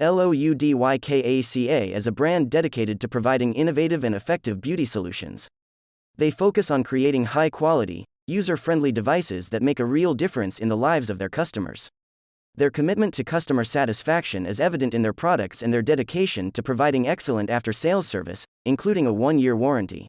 LOUDYKACA is a brand dedicated to providing innovative and effective beauty solutions. They focus on creating high quality, user friendly devices that make a real difference in the lives of their customers. Their commitment to customer satisfaction is evident in their products and their dedication to providing excellent after sales service, including a one year warranty.